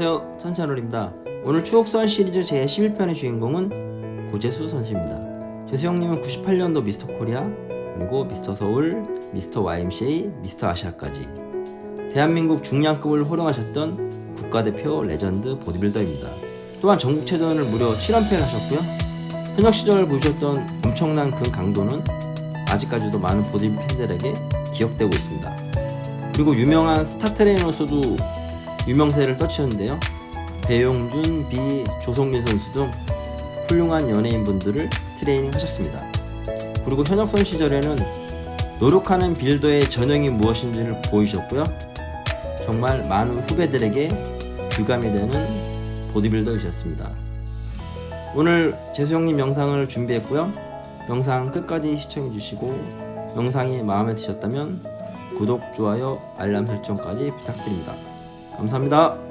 반갑습니다. 오늘 추억소환 시리즈 제11편의 주인공은 고재수 선수입니다. 재수 형님은 98년도 미스터 코리아, 그리고 미스터 서울, 미스터 YMCA, 미스터 아시아까지 대한민국 중량급을 호령하셨던 국가대표 레전드 보디빌더입니다. 또한 전국체전을 무려 7연패를 하셨고요. 현역 시절 보여주셨던 엄청난 그 강도는 아직까지도 많은 보디 팬들에게 기억되고 있습니다. 그리고 유명한 스타 트레이너로서도 유명세를 떨치셨는데요. 배용준, 비, 조성민 선수 등 훌륭한 연예인분들을 트레이닝 하셨습니다. 그리고 현역선 시절에는 노력하는 빌더의 전형이 무엇인지를 보이셨고요. 정말 많은 후배들에게 교감이 되는 보디빌더이셨습니다. 오늘 재수 형님 영상을 준비했고요. 영상 끝까지 시청해 주시고 영상이 마음에 드셨다면 구독, 좋아요, 알람 설정까지 부탁드립니다. 감사합니다